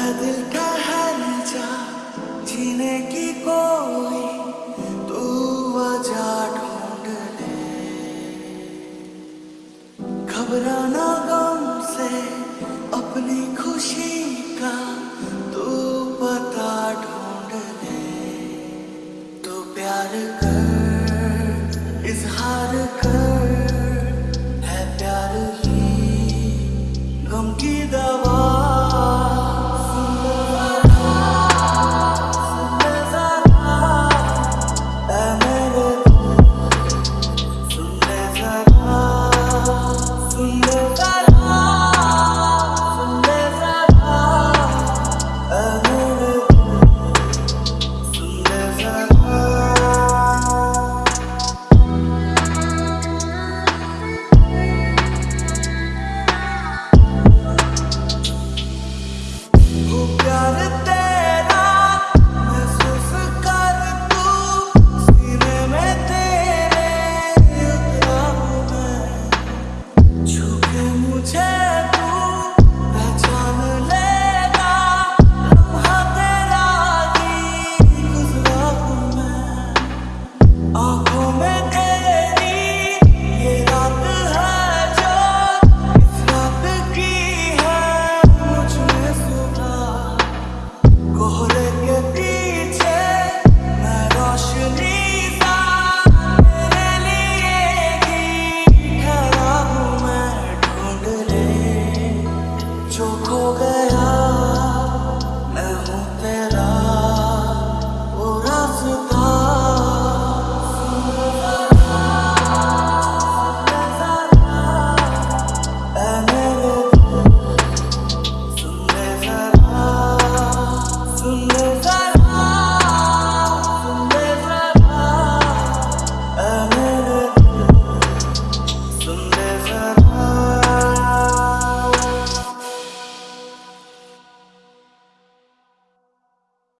है दिल का की कोई वजह ढूंढ घबराना started toga